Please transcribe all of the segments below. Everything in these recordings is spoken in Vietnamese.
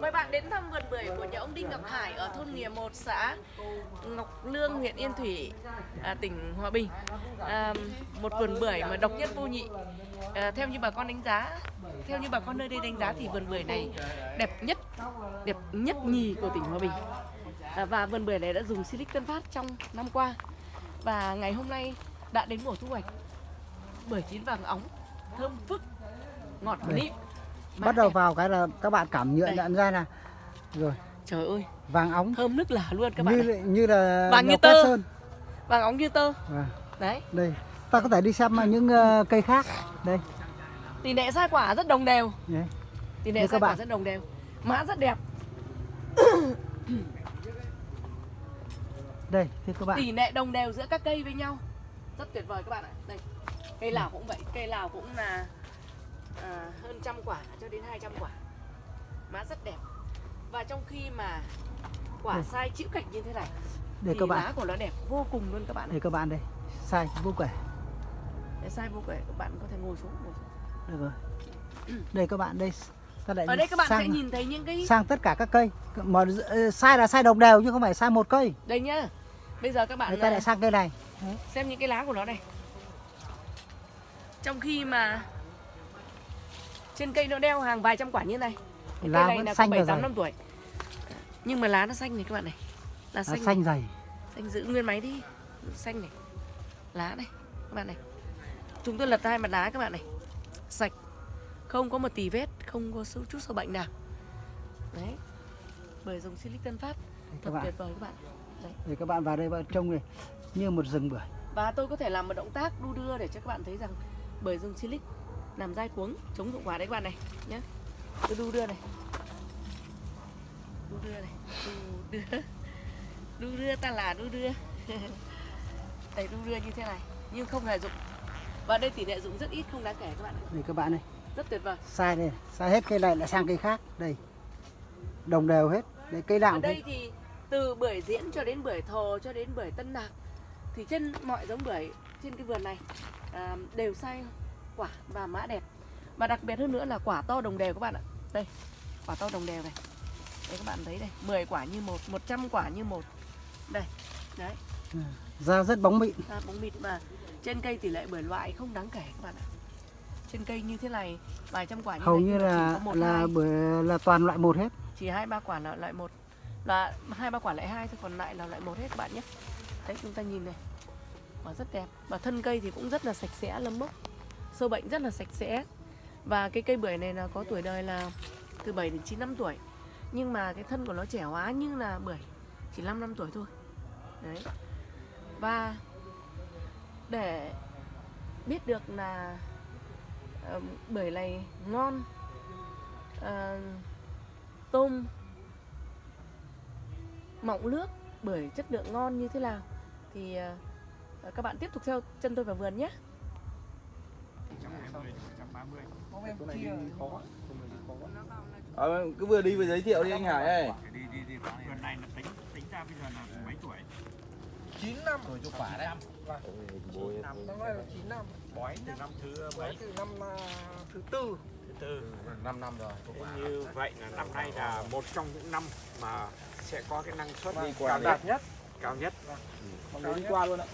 Mời bạn đến thăm vườn bưởi của nhà ông Đinh Ngọc Hải ở thôn Nghìa 1, xã Ngọc Lương, huyện Yên Thủy, à, tỉnh Hòa Bình. À, một vườn bưởi mà độc nhất vô nhị. À, theo như bà con đánh giá, theo như bà con nơi đây đánh giá thì vườn bưởi này đẹp nhất, đẹp nhất nhì của tỉnh Hòa Bình. À, và vườn bưởi này đã dùng Silic Tân Phát trong năm qua. Và ngày hôm nay đã đến mùa thu hoạch. Bưởi chín vàng óng, thơm phức, ngọt nịm. Bắt đầu vào cái là các bạn cảm nhận Đây. nhận ra là rồi Trời ơi, vàng óng thơm nức lả luôn các bạn như này. là- như là Vàng như tơ. Sơn. Vàng óng như tơ. Vâng. Đấy. Đây, ta có thể đi xem những ờ, cây khác. Đây, Tỷ lệ sai quả rất đồng đều. đấy. Tỷ lệ sai quả bạn. rất đồng đều. Mã rất đẹp. đây, thưa các bạn. Tỷ lệ đồng đều giữa các cây với nhau. Rất tuyệt vời các bạn ạ. Đây. Cây lào cũng vậy, cây lào cũng là à, hơn trăm quả cho đến 200 quả. Mã rất đẹp. Và trong khi mà quả Đây. sai chịu cảnh như thế này Đây thì các lá bạn. của nó đẹp vô cùng luôn các bạn. Đây các bạn đây. Sai vô kể. Để sai vô kể các bạn có thể ngồi xuống. Ngồi xuống. Đây rồi. Đây các bạn đây. Ta lại Ở đây các bạn sang, sẽ nhìn thấy những cái sang tất cả các cây. Mà ờ, sai là sai đồng đều chứ không phải sai một cây. đây nhá. Bây giờ các bạn Đây ta à, lại sang cây này. xem những cái lá của nó này trong khi mà trên cây nó đeo hàng vài trăm quả như này. Cái Lá cây này là xanh bảy và tám dày. năm tuổi. Nhưng mà lá nó xanh này các bạn này. Lá Lá xanh xanh dày. xanh giữ nguyên máy đi. Xanh này. Lá này các bạn này. Chúng tôi lật hai mặt lá các bạn này. Sạch. Không có một tì vết không có sâu chút sâu bệnh nào. Đấy. Bưởi dùng silic tân phát thật tuyệt vời các bạn. Đấy. Để các bạn vào đây bạn trông này như một rừng bưởi. Và tôi có thể làm một động tác đu đưa để cho các bạn thấy rằng bưởi rừng silic làm dai cuống chống dụng quả đấy các bạn này nhé. Tôi đu đưa này. Đu đưa này, đu đưa. Đu đưa ta là đu đưa. Đây đu đưa như thế này nhưng không hề dụng. Và đây tỷ lệ dụng rất ít không đáng kể các bạn. ạ. Đây các bạn này. Rất tuyệt vời. Sai đây. Sai hết cây này lại sang cây khác. Đây. Đồng đều hết. Đây cây nào Ở đây thế. thì từ bưởi diễn cho đến bưởi thồ cho đến bưởi tân lạc thì trên mọi giống bưởi trên cái vườn này à, đều sai quả và mã đẹp. Và đặc biệt hơn nữa là quả to đồng đều các bạn ạ. Đây quả to đồng đều này. Đây các bạn thấy đây 10 quả như một 100 quả như một. Đây đấy. Da rất bóng mịn. ra bóng mịn mà trên cây tỷ lệ bưởi loại không đáng kể các bạn ạ. Trên cây như thế này vài trăm quả như Hầu như mà chỉ là có một, là hai. bưởi là toàn loại một hết. chỉ hai ba quả là loại một. Là hai ba quả lại hai thôi còn lại là loại một hết các bạn nhé. Đấy chúng ta nhìn này quả rất đẹp. Và thân cây thì cũng rất là sạch sẽ lâm mốc sâu bệnh rất là sạch sẽ. Và cái cây bưởi này là có tuổi đời là từ 7 đến 9 năm tuổi. Nhưng mà cái thân của nó trẻ hóa như là bưởi chỉ 5 năm tuổi thôi. Đấy. Và để biết được là uh, bưởi này ngon uh, tôm mọng nước bưởi chất lượng ngon như thế nào thì uh, các bạn tiếp tục theo chân tôi vào vườn nhé. Ờ, cứ vừa đi vừa giới thiệu đi anh Hải ơi. đi đi đi vườn này là tính tính ra bây giờ là mấy tuổi 9 năm Rồi cho quả đấy. năm năm nay là 9 năm bói từ năm thứ mấy từ năm à, thứ tư thứ tư 5 năm rồi. Như vậy là năm nay là một trong những năm mà sẽ có cái năng suất Đi qua cao đạt nhất cao nhất Mọi người đi qua luôn ạ.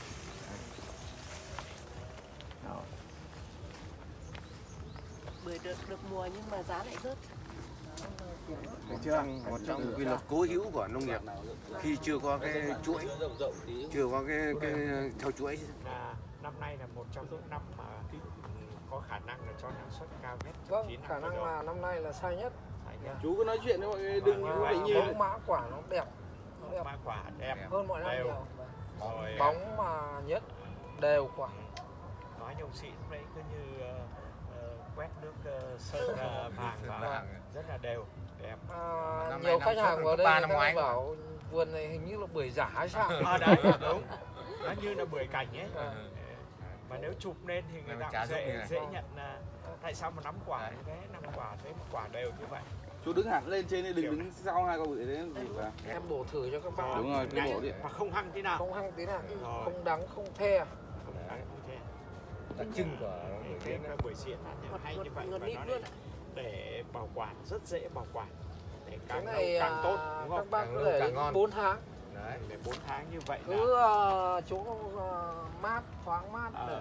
Bưởi được được mùa nhưng mà giá lại rớt Thấy chưa? Một trong những quy luật cố hữu của nông nghiệp khi chưa có cái chuỗi, chưa có cái, cái theo chuỗi là năm nay là một trong những năm mà ừ, có khả năng là cho năng suất cao nhất vâng khả năng là năm nay là sai nhất. Chú cứ nói chuyện với mọi người đừng có vâng, bị vâng. như bóng mã quả nó đẹp nó đẹp Hoa quả đẹp hơn mọi năm đều. nhiều rồi bóng mà nhất đều quả nói nhông sĩ lúc đấy cứ như quét nước ờ, sơn ờ, vàng vào rất là đều đẹp. À, Năm nhiều nay khách hàng vào đây ba năm ngoái bảo vườn này hình như là bưởi giả hay sao? À, đấy đúng. Nó như là bưởi cảnh ấy. À. mà nếu chụp lên thì người ta dễ dễ nhận là tại sao mà nắm quả như thế? Năm quả thế một quả đều như vậy. Chú đứng hẳn lên trên đi đừng đứng sau hai con bự đấy gì cả. em bổ thử cho các bạn. Đúng rồi, cứ bổ đi. mà không hăng thế nào. Không hăng tí nào. Không đắng không the đặc trưng của cái, cái, cái buổi diễn hay như vậy và nó để bảo quản rất dễ bảo quản. Để cái càng lâu này càng tốt à, đúng các không bác Càng có lâu thể càng ngon. 4 tháng. Đấy để 4 tháng như vậy là cứ à, chỗ à, mát thoáng mát để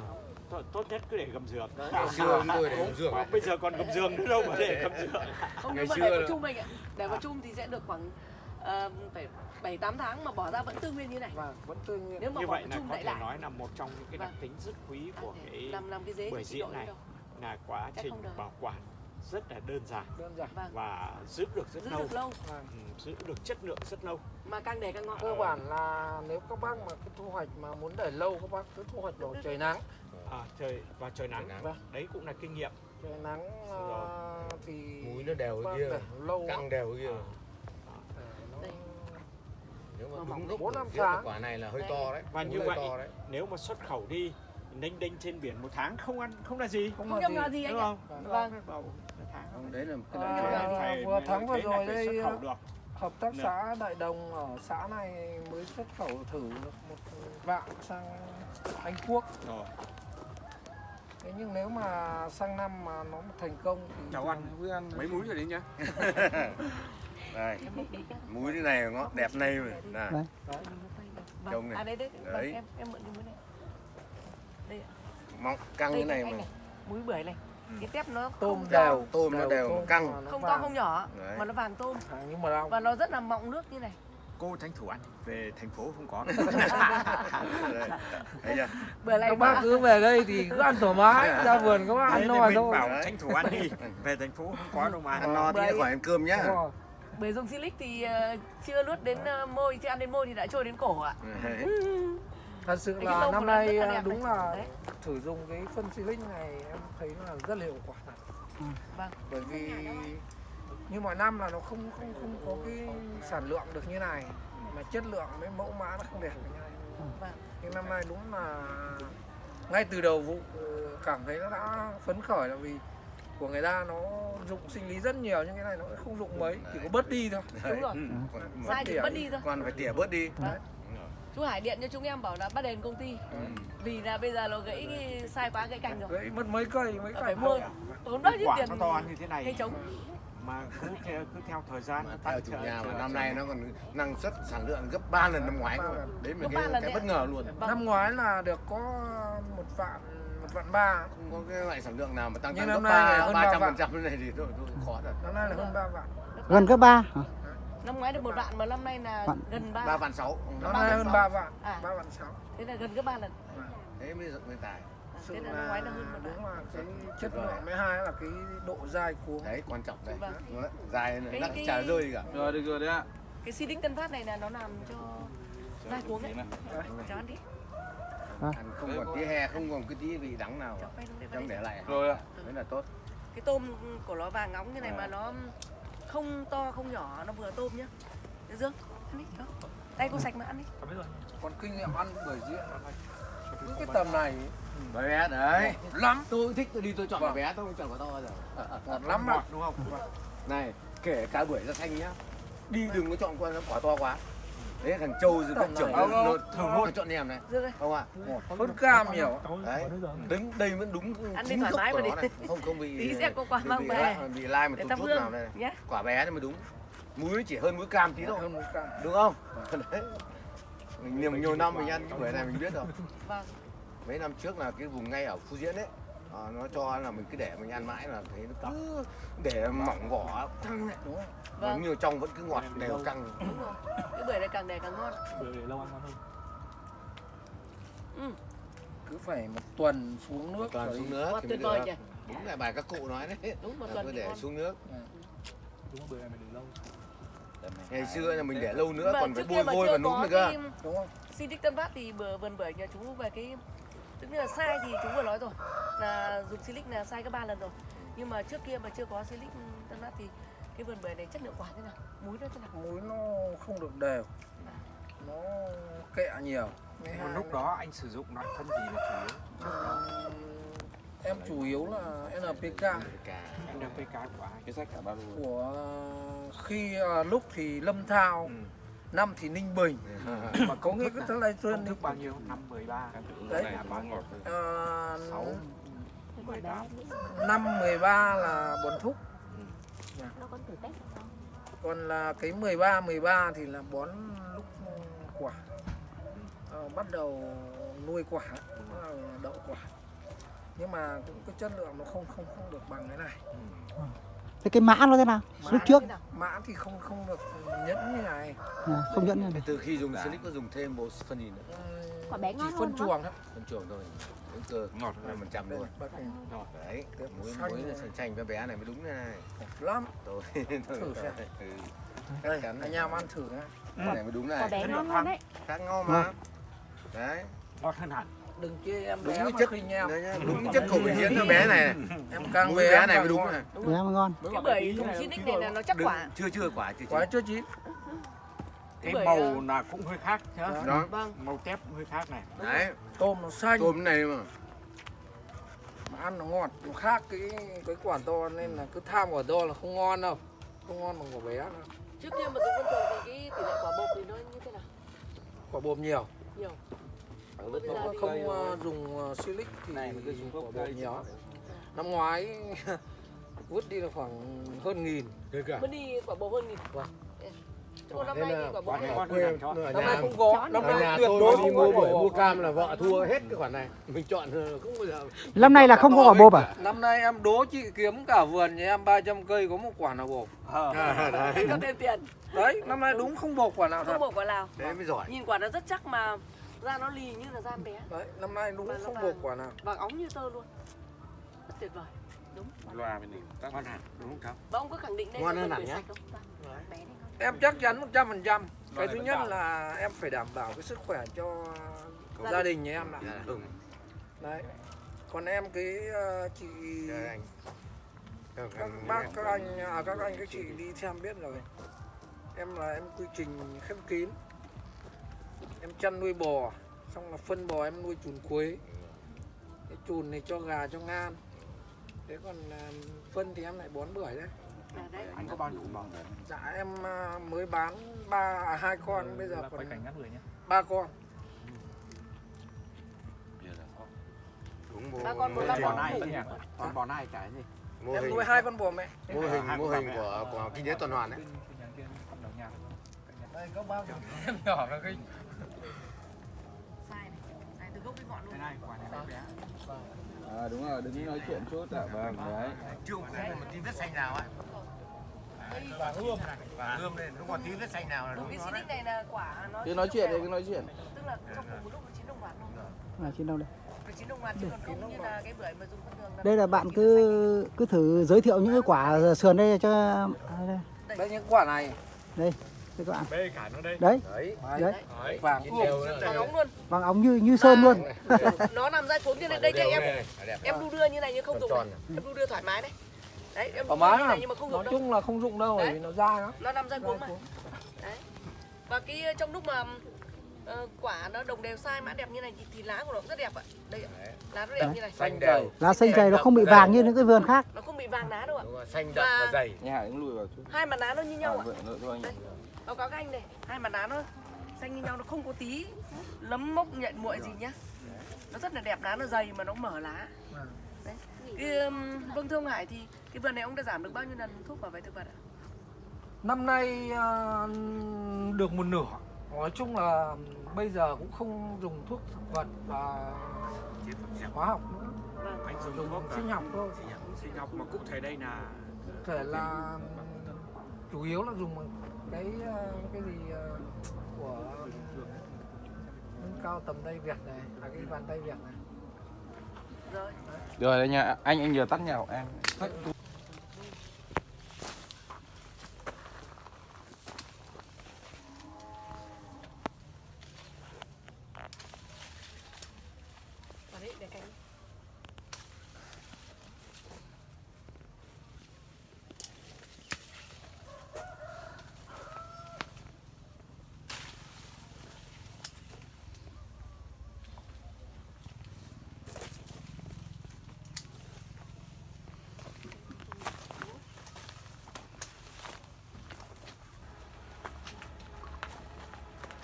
tốt, tốt nhất cứ để gầm giường. Ngày xưa chúng tôi để rượu Mà bây giờ còn gầm giường nữa đâu mà để gầm giường. Không Ngày nhưng mà xưa để vào chung mình ạ. Để vào chung thì sẽ được khoảng ờ, phải bảy tám tháng mà bỏ ra vẫn tư nguyên như này. Và vẫn tươi nguyên. Nếu mà như vậy là có thể lại. nói là một trong những cái đặc Vâng. tính rất quý của cái làm làm cái dế bưởi diễn này. đâu là quá Chắc trình bảo quản rất là đơn giản đơn giản. Vâng. và giữ được rất giữ lâu. được lâu. Vâng. Ừ, giữ được chất lượng rất lâu. Mà càng để càng ngon cơ bản là nếu các bác mà cái thu hoạch mà muốn để lâu các bác cứ thu hoạch vào trời nắng. À, trời và trời nắng. Trời nắng. Vâng. đấy cũng là kinh nghiệm. Trời nắng à, thì múi nó đều bác kia. lâu. Căng đều kia. Đây. Nếu mà đúng lúc bốn năm là tháng. quả này là hơi Đây. to đấy Và như vậy, to đấy. nếu mà xuất khẩu đi đênh đênh trên biển một tháng không ăn không là gì không là nhầm gì. nhò gì anh đúng ạ không Vâng. Không, đấy là một cái À, nhò gì. Phải- vừa tháng vừa là rồi đây, xuất khẩu được hợp tác xã Đại Đồng ở xã này mới xuất khẩu thử được một vạn sang Anh Quốc rồi thế nhưng nếu mà sang năm mà nó thành công thì cháu ăn mấy múi rồi đấy nhá đây. Múi thế này ngọt đẹp này mà nè. Đấy. Trông vâng này. à đấy vâng, Đấy. em em mượn cái múi này. Đây ạ. mọng căng đây thế này mà. này. Múi bưởi này. Cái tép nó tôm đều. Tôm nó đều, tôm căng. nó không to không nhỏ Đấy. mà nó vàng tôm. À, nhưng mà đâu. Và nó rất là mọng nước như này. Cô tranh thủ ăn về thành phố không có. Này các bác cứ về đây thì cứ ăn thoải mái ra vườn các bác ăn no thôi. bảo Đấy. tranh thủ ăn đi. Về thành phố không có đâu mà. Ăn no Đấy. khỏi ăn cơm nhá Bưởi dùng silic thì ờ, chưa nuốt đến ờ, môi chưa ăn đến môi thì đã trôi đến cổ ạ Đấy. thật sự là năm nay à, đẹp đúng này. là Đấy. thử dùng cái phân silic này em thấy là rất là hiệu quả thật. Vâng. bởi vì như mọi năm là nó không không không có cái sản lượng được như này mà chất lượng với mẫu mã nó không đẹp như này Vâng. nhưng năm nay đúng là ngay từ đầu vụ ừ, cảm thấy nó đã phấn khởi là vì của người ta nó dụng sinh lý rất nhiều nhưng cái này nó không dụng mấy chỉ có bớt đi thôi. Đúng rồi. Ừ, còn- sai thì tỉa mất đi thôi. còn phải tỉa bớt đi. Chú Hải điện cho chúng em bảo là bắt đền công ty. Ừ. vì là bây giờ nó gãy sai quá gãy cành rồi. Gãy mất mấy cây mấy Là cây phải mua tốn bao nhiêu quả tiền nó to như thế cây này trống? Mà cứ theo cứ theo thời gian mà nó theo tăng chủ nhà mà năm nay nó còn năng suất sản lượng gấp 3 lần năm ngoái cơ. đấy ba cái, lần cái bất ngờ luôn. Vâng. năm ngoái là được có một vạn một vạn ba. Không có cái loại sản lượng nào mà tăng tăng gấp năm nay này ba ba trăm vạn. phần trăm này thì thôi, thôi khó thật. Năm nay là hơn ba vạn. Gần cấp ba hả? năm ngoái được một vạn mà năm nay là Vạn. gần ba. Ba vạn sáu. Năm nay hơn ba vạn. À. ba vạn sáu. Thế là gần gấp ba lần. Thế mới mới tài. À, sự thế là là năm ngoái là hơn một đúng vạn là cái chất lượng với hai là cái độ dai cuống. Đấy quan trọng Vâng. Đấy. dài này cái- chả rơi gì cả. Rồi được rồi đấy ạ. cái Silic Tân Phát này là nó làm cho dai cuống đấy. cháu ăn đi không còn tí he không còn cái tí vị đắng nào trong để lại. Rồi ạ. đấy là tốt. Cái tôm của nó vàng ngóng như này À. mà nó không to không nhỏ nó vừa tôm nhá. Thế Dương ăn đi đó. Tay cô sạch mà ăn đi. Còn kinh nghiệm ăn bởi diễn những cái tầm này. Bé bé đấy. Lắm. Tôi thích tôi đi tôi chọn quả bé tôi không chọn quả to bao giờ. Ngọt lắm mà đúng không? Này kể cả bưởi da xanh nhá. Đi đừng có chọn quả to quá đấy thằng châu rồi các trưởng này. nó thường nó chọn em này. Không ạ. Hơn cam nhiều. Đấy. Đứng đây vẫn đúng Ăn đi chính thoải mái mà đi. này. Không không bị Tí sẽ có quả bị- mang về. lai- bị lai mà tụt hương nào đây. này. nhé quả bé thì mới đúng. Muối chỉ hơn muối cam tí thôi. hơn một cam. Đúng không? Đấy. Mình nhiều, nhiều năm mình ăn cái bưởi này mình biết rồi. Vâng. Mấy năm trước là cái vùng ngay ở Phú Diễn ấy ờ, nó cho là mình cứ để mình ăn mãi là thấy nó cứ để mỏng vỏ căng lại đúng không? Vâng. nhiều trong vẫn cứ ngọt đều căng. Đúng rồi. Cái bưởi này càng để càng ngon. Ừ. cứ phải một tuần xuống nước rồi xuống nước Ngon thì tuyệt vời nhỉ đúng là bài các cụ nói đấy. Đúng một tuần để ngon. xuống nước. Đúng bữa này mình để lâu. ngày xưa là mình để lâu nữa Mà còn phải bôi vôi và núm nữa cơ. đúng không? Silic Tân Phát thì bờ vườn bưởi nhà chú về cái tức là sai thì chú vừa nói rồi. Là dùng Silic là sai có ba lần rồi. Nhưng mà trước kia mà chưa có Silic Tân Phát thì cái vườn bưởi này chất lượng quả thế nào? Múi nó thế nào? Muối nó không được đều. Nó kẹ nhiều. Với một lúc đó anh sử dụng loại phân gì là chủ yếu? Ừm, em chủ yếu là NPK NPK của ai? Cái sách cả ba lô. của khi à, lúc thì Lâm Thao Ừ. năm thì Ninh Bình. Mà có nghĩa cái thứ này công trên thức bao nhiêu? Năm 13 Đấy. uh, sáu. 18 năm 13 là bón thúc. Nó còn thử test không? còn là cái 13 13 thì là bón lúc quả. Ờ, bắt đầu nuôi quả. Đậu quả. Nhưng mà cũng cái chất lượng nó không không không được bằng cái này thế cái mã nó thế nào? Lúc trước? mã thì không không được nhẫn như này. À, không nhận như này. Từ khi dùng silic có dùng thêm một phần gì nữa? Ừm, Quả bé chỉ ngon phân đúng chuồng thôi. Phân chuồng thôi. Đến cơ. Ngọt năm phần trăm luôn. Này, đấy. Muối muối rồi. xanh xanh với bé này mới đúng thế này. Lắm. Tôi Thử xem. ừ. đây chắn anh em ăn thử nhá. Cái này mới đúng Quả này bé ngon hơn đấy. khác ngon mà. Đấy. Ngọt hơn hẳn đừng chê em đúng bé chất khinh em đấy nhá, đúng chất khẩu vị diễn cho bé này. Em càng Đúng bé này mới đúng này. Mà ngon. Cái bưởi dùng Sinic này là nó chắc quả chưa chưa quả chưa quả chưa chưa chín cái màu là cũng hơi khác nhá đó. Vâng. Màu tép hơi khác này. Đấy. Tôm nó xanh. Tôm này mà. Mà ăn nó ngọt nó khác cái cái quả to nên là cứ tham quả to là không ngon đâu. Không ngon bằng quả bé đâu. Trước kia mà dùng phân chuồng thì cái tỷ lệ quả bột thì nó như thế nào? Quả bồm nhiều. Nhiều Thì- không ờ, dùng ờ, silic thì Này mà cứ dùng quả gốc bồm cây nhiều năm ngoái vứt đi là khoảng hơn nghìn. Mất đi quả bột hơn nghìn. Vâng. chứ còn năm nay thì quả bột Quả cho năm nay không có. Năm nay tuyệt đối không mua bưởi quả mua bột. cam là vợ thua hết cái khoản này. Mình chọn ờ, không bao giờ năm nay là không có quả bộp à? Năm nay em đố chị kiếm cả vườn nhà em 300 cây có một quả nào bột à, đấy. có thêm tiền. Đấy năm nay đúng không bột quả nào không bột quả nào. Đấy mới giỏi. Nhìn quả nó rất chắc mà da nó lì như là da em bé. Đấy năm nay đúng không bột quả nào. vàng óng như tơ luôn. Rất tuyệt vời. Đúng. Loa bên này. Tắt ngon hẳn đúng không cháu và ông có khẳng định đây Ngon là hơn hẳn nhá. ngon em chắc chắn 100 phần trăm. Cái thứ nhất là em phải đảm bảo cái sức khỏe cho gia đình. nhà em là Dạ, đúng. Đấy. Còn em cái ờ, chị Các bác các anh à, các anh các chị đi xem biết rồi. Em là em quy trình khép kín em chăn nuôi bò xong là phân bò em nuôi chuồn quế. Cái chuồn này cho gà cho ngan thế còn à, phân thì em lại bón bưởi đấy. À, đấy. Anh có bao nhiêu màu dạ em à, mới bán ba à, hai con. Bây giờ còn cảnh ngắt người nhé. ba con. Đúng Ba con một năm hình, bò này. Còn bò này cái gì. Mô em hình nuôi hai con bò mẹ. Mô hình mô hình của của kinh tế tuần hoàn đấy. Đây có bao nhiêu? Em nhỏ là cái luôn này quả này bé à đúng rồi đứng nói chuyện chút ạ. Vâng đấy. Chưa có một tí vết xanh nào ấy và hương và hương lên không? Còn tí vết xanh nào là cái đúng nó đấy. này là quả nó cứ nói chuyện đi cứ nói chuyện. Tức là trong cùng một lúc nó chín đồng loạt luôn à, đâu đây nó chín đồng loạt chứ còn không như là cái bưởi mà dùng thông thường là đây là bạn cứ cứ thử giới thiệu những cái quả sườn đây cho à, đây, đây những quả này. Đây các bạn bê cả nó đây. Đấy. Đấy. Đấy. Đấy. Vàng. Đều vàng ống luôn. Vàng óng như như sơn luôn. Nó nằm ra trốn như này đây cho em. em đu đưa như này nhưng không dùng tròn. này. em đu đưa thoải mái đấy. Đấy em thoải mái này nhưng mà không nói dùng đâu. chung là không dụng đâu bởi Đấy. vì nó dai lắm. Nó nằm ra cuống mà. đấy. Và cái ờ, trong lúc mà ờ, quả nó đồng đều sai mã đẹp như này thì, thì lá của nó cũng rất đẹp ạ. Đây ạ. lá nó đẹp như này. Xanh đều. Lá xanh dày nó không bị vàng như những cái vườn khác. Nó không bị vàng lá đâu ạ. Đúng rồi, xanh đậm và Và- dày. Nhà lùi vào chút. Hai mặt lá nó như à, nhau ạ anh Đây. Báo cáo các anh này hai mặt lá nó xanh như nhau nó không có tí lấm mốc nhện muội gì nhá. Nó rất là đẹp lá nó dày mà nó mở lá. Đấy. Cái, um, vâng thưa ông Hải thì cái vườn này ông đã giảm được bao nhiêu lần thuốc bảo vệ thực vật ạ? Năm nay ờ, được một nửa. Nói chung là bây giờ cũng không dùng thuốc thực vật và hóa học nữa. Vâng. Anh dùng dùng thuốc sinh học thôi. sinh học. Mà cụ thể đây là Cụ thể là chủ yếu là dùng cái ờ, cái gì ờ, của cao tầm tay Việt này là cái bàn tay Việt này. Rồi. Rồi đây nha anh anh vừa tắt nhà của em đấy để cánh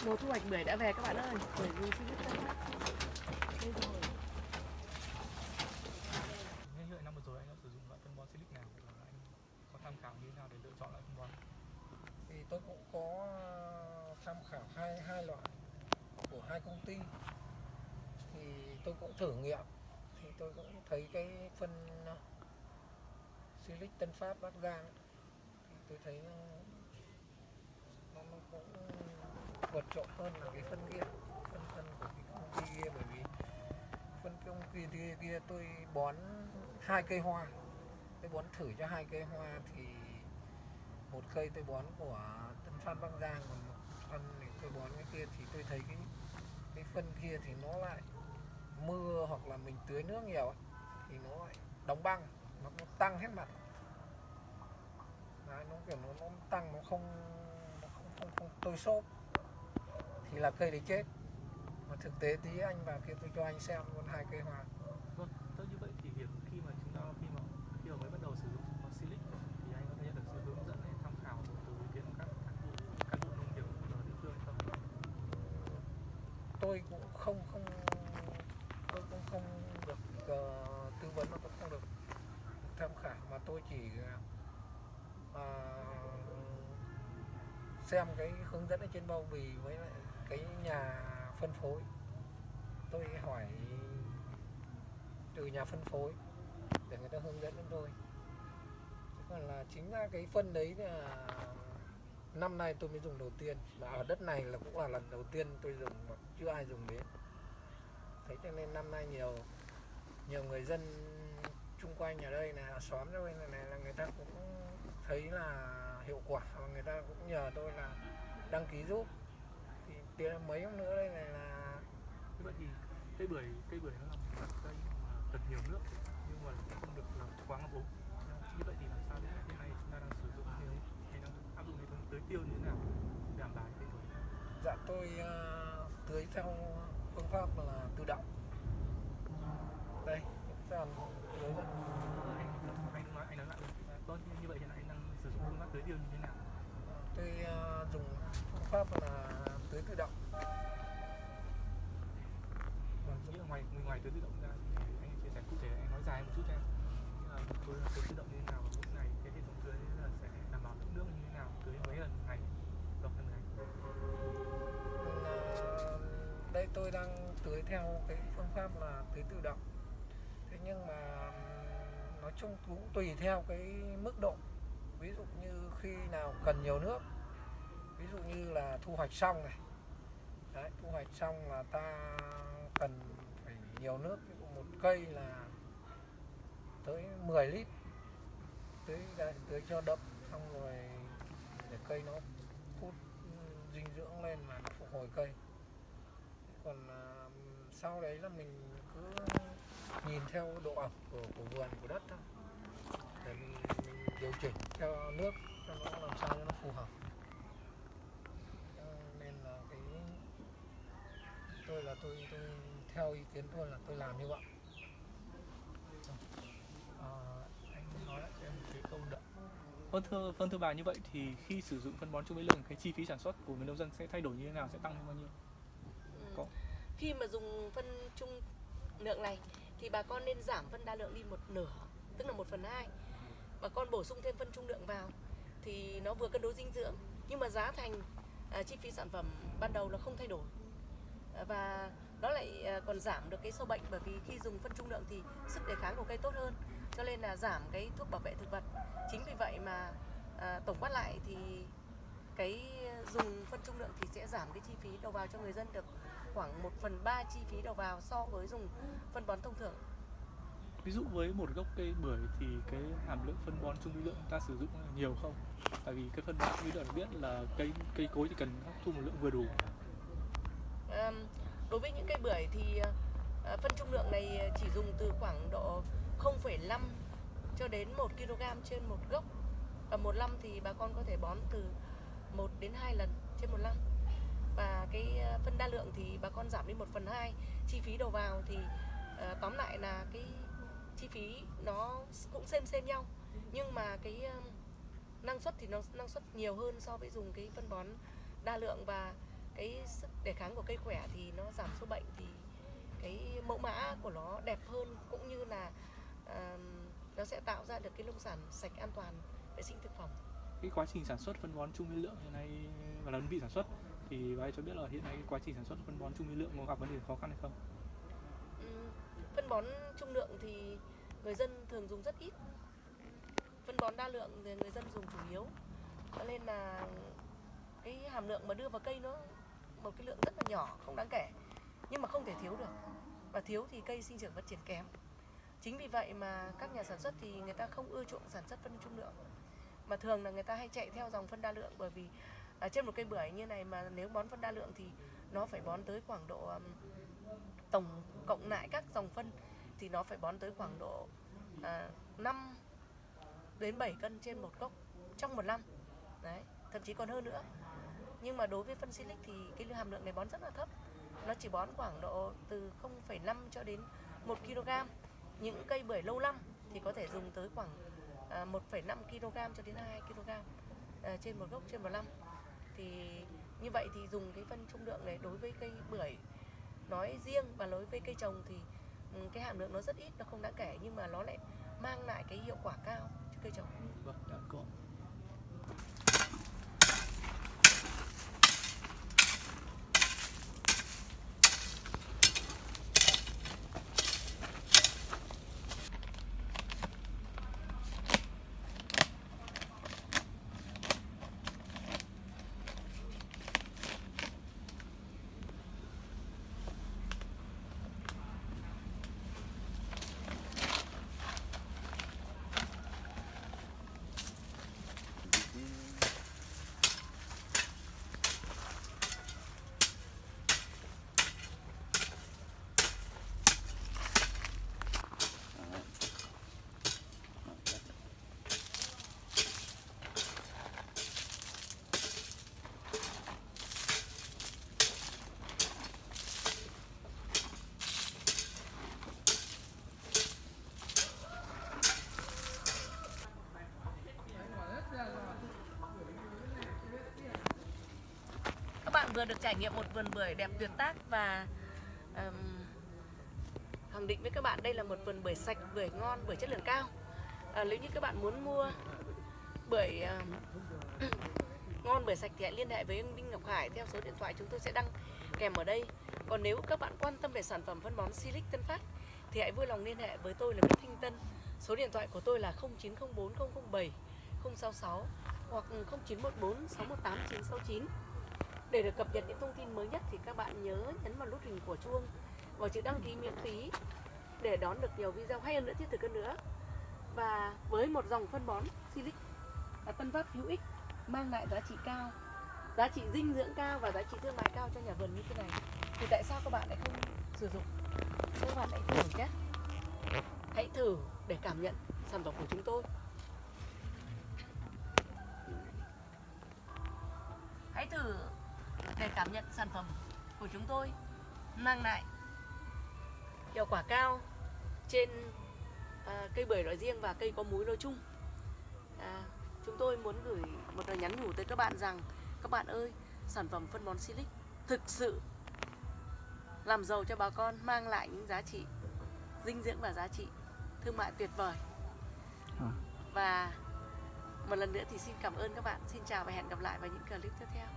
mùa thu hoạch bưởi đã về các bạn ơi. Bưởi vui xin rất các đây rồi năm vừa rồi anh đã sử dụng loại phân bón silic nào và anh có tham khảo như thế nào để lựa chọn loại phân bón? Thì tôi cũng có tham khảo hai hai loại của hai công ty. Thì tôi cũng thử nghiệm. Thì tôi cũng thấy cái phân uh, Silic Tân Phát Bắc Giang thì tôi thấy nó, nó, nó cũng vượt trội hơn là cái phân kia phân phân của cái công ty kia bởi vì phân công ty kia, kia tôi bón hai cây hoa. Tôi bón thử cho hai cây hoa thì một cây tôi bón của Tân Phan Bắc Giang còn một phân thì tôi bón cái kia thì tôi thấy cái cái phân kia thì nó lại mưa hoặc là mình tưới nước nhiều ấy, thì nó lại đóng băng nó, nó tăng hết mặt. Đấy, nó kiểu nó, nó tăng nó không nó không, không, không tôi xốp thì là cây đấy chết. Mà thực tế tí anh vào kia tôi cho anh xem luôn hai cây hoa. Vâng tốt như vậy thì việc khi mà chúng ta khi mà khi mà mới bắt đầu sử dụng bón silic thì anh có thể nhận được sự hướng dẫn hay tham khảo từ ý kiến các cán bộ cán bộ nông nghiệp ở địa phương không? Tôi cũng không không tôi cũng không được ờ, tư vấn mà tôi không được tham khảo. Mà tôi chỉ ờ, xem cái hướng dẫn ở trên bao bì với lại cái nhà phân phối. Tôi hỏi từ nhà phân phối để người ta hướng dẫn cho tôi. Chứ còn là chính ra cái phân đấy là năm nay tôi mới dùng đầu tiên mà ở đất này là cũng là lần đầu tiên tôi dùng mà chưa ai dùng đến. Thế cho nên năm nay nhiều nhiều người dân chung quanh ở đây là xóm cho bên này, này là người ta cũng thấy là hiệu quả và người ta cũng nhờ tôi là đăng ký giúp tiền mấy hôm nữa đây này là như vậy thì cây bưởi cây bưởi nó là một loại cây mà cần nhiều nước nhưng mà không được làm quá ngập úng. Như vậy thì làm sao để hiện nay chúng ta đang sử dụng hệ thống hay đang áp dụng hệ thống tưới tiêu như thế nào đảm bảo cây bưởi? Dạ tôi ờ, tưới theo phương pháp là tự động. Đây phần tưới đây. anh nói anh nói lại vâng như vậy hiện nay anh đang sử dụng phương pháp tưới tiêu như thế nào? Tôi ờ, dùng phương pháp là tưới tự động. Và nghĩa là ngoài ngoài tưới tự động ra thì anh chia sẻ cụ thể, anh nói dài một chút cho em. Nghĩa là tôi là tưới tự động như thế nào và mỗi ngày cái hệ thống tưới là sẽ đảm bảo lượng nước như thế nào, tưới mấy lần một ngày một lần ngày? Vâng, ờ, đây tôi đang tưới theo cái phương pháp là tưới tự động. Thế nhưng mà nói chung cũng tùy theo cái mức độ. Ví dụ như khi nào cần nhiều nước ví dụ như là thu hoạch xong này. Đấy, thu hoạch xong là ta cần phải nhiều nước ví dụ một cây là tới 10 lít tưới đây, tưới cho đậm xong rồi để cây nó hút ừ, dinh dưỡng lên mà nó phục hồi cây. Còn à, sau đấy là mình cứ nhìn theo độ ẩm của, của vườn của đất thôi. Để mình, mình điều chỉnh theo nước cho nó làm sao cho nó phù hợp Cho nên là cái tôi là tôi tôi theo ý kiến tôi là tôi làm như vậy Ờ, anh nói lại cho em một cái câu vâng thưa vâng thưa bà như vậy thì khi sử dụng phân bón trung bí lượng cái chi phí sản xuất của người nông dân sẽ thay đổi như thế nào sẽ tăng lên bao nhiêu Ừ. Có. Khi mà dùng phân trung lượng này thì bà con nên giảm phân đa lượng đi một nửa, tức là một phần hai. Bà con bổ sung thêm phân trung lượng vào thì nó vừa cân đối dinh dưỡng nhưng mà giá thành à, chi phí sản phẩm ban đầu là không thay đổi Ờ, và nó lại ờ, còn giảm được cái sâu bệnh bởi vì khi dùng phân trung lượng thì sức đề kháng của cây tốt hơn cho nên là giảm cái thuốc bảo vệ thực vật. Chính vì vậy mà à, tổng quát lại thì cái dùng phân trung lượng thì sẽ giảm cái chi phí đầu vào cho người dân được khoảng 1 phần 3 chi phí đầu vào so với dùng phân bón thông thường. Ví dụ với một gốc cây bưởi thì cái hàm lượng phân bón trung vi lượng ta sử dụng nhiều không? Tại vì cái phân bón trung lượng biết là cây cây cối chỉ cần hấp thu một lượng vừa đủ. À, đối với những cây bưởi thì à, phân trung lượng này chỉ dùng từ khoảng độ 0,5 cho đến 1 kg trên một gốc. Và một năm thì bà con có thể bón từ 1 đến 2 lần trên một năm. Và cái ờ, phân đa lượng thì bà con giảm đi 1 phần 2 chi phí đầu vào thì à, tóm lại là cái chi phí nó cũng xem xem nhau. Nhưng mà cái năng suất thì nó năng suất nhiều hơn so với dùng cái phân bón đa lượng và cái sức đề kháng của cây khỏe thì nó giảm số bệnh thì cái mẫu mã của nó đẹp hơn cũng như là à, nó sẽ tạo ra được cái nông sản sạch an toàn vệ sinh thực phẩm. Cái quá trình sản xuất phân bón trung vi lượng hiện nay và là đơn vị sản xuất thì bác cho biết là hiện nay cái quá trình sản xuất phân bón trung vi lượng có gặp vấn đề khó khăn hay không? Ừm, phân bón trung lượng thì người dân thường dùng rất ít. Phân bón đa lượng thì người dân dùng chủ yếu. Cho nên là cái hàm lượng mà đưa vào cây nó một cái lượng rất là nhỏ không đáng kể nhưng mà không thể thiếu được. Và thiếu thì cây sinh trưởng phát triển kém. Chính vì vậy mà các nhà sản xuất thì người ta không ưa chuộng sản xuất phân trung lượng. Mà thường là người ta hay chạy theo dòng phân đa lượng bởi vì ở trên một cây bưởi như này mà nếu bón phân đa lượng thì nó phải bón tới khoảng độ tổng cộng lại các dòng phân thì nó phải bón tới khoảng độ à, 5 đến 7 cân trên một gốc trong một năm. Đấy thậm chí còn hơn nữa nhưng mà đối với phân silic thì cái hàm lượng này bón rất là thấp. Nó chỉ bón khoảng độ từ 0,5 cho đến 1 kg những cây bưởi lâu năm thì có thể dùng tới khoảng à, 1,5 kg cho đến 2 kg à, trên một gốc trên một năm thì như vậy thì dùng cái phân trung lượng này đối với cây bưởi nói riêng và đối với cây trồng thì ừ, cái hàm lượng nó rất ít nó không đáng kể nhưng mà nó lại mang lại cái hiệu quả cao cho cây trồng. Vâng, đã có. các bạn vừa được trải nghiệm một vườn bưởi đẹp tuyệt tác và um, khẳng định với các bạn đây là một vườn bưởi sạch bưởi ngon bưởi chất lượng cao. À, nếu như các bạn muốn mua bưởi à, ngon bưởi sạch thì hãy liên hệ với ông Đinh Ngọc Hải theo số điện thoại chúng tôi sẽ đăng kèm ở đây. Còn nếu các bạn quan tâm về sản phẩm phân bón Silic Tân Phát thì hãy vui lòng liên hệ với tôi là Nguyễn Thanh Tân. Số điện thoại của tôi là 0904 007 066 hoặc 0914 618 969 để được cập nhật những thông tin mới nhất thì các bạn nhớ nhấn vào nút hình của chuông và chữ đăng ký miễn phí để đón được nhiều video hay hơn nữa, thiết thực hơn nữa. Và với một dòng phân bón Silic là Tân pháp hữu ích, mang lại giá trị cao, giá trị dinh dưỡng cao và giá trị thương mại cao cho nhà vườn như thế này. Thì tại sao các bạn lại không sử dụng? Các bạn hãy thử nhé. Hãy thử để cảm nhận sản phẩm của chúng tôi. Cảm nhận sản phẩm của chúng tôi mang lại hiệu quả cao trên à, cây bưởi nói riêng và cây có múi nói chung. À, chúng tôi muốn gửi một lời nhắn nhủ tới các bạn rằng các bạn ơi sản phẩm phân bón Silic thực sự làm giàu cho bà con mang lại những giá trị dinh dưỡng và giá trị thương mại tuyệt vời. À. và một lần nữa thì xin cảm ơn các bạn. Xin chào và hẹn gặp lại vào những clip tiếp theo